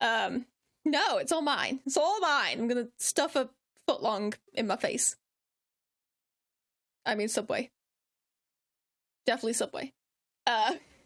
Um, no, it's all mine. It's all mine. I'm gonna stuff a foot long in my face. I mean, Subway. Definitely Subway. Uh,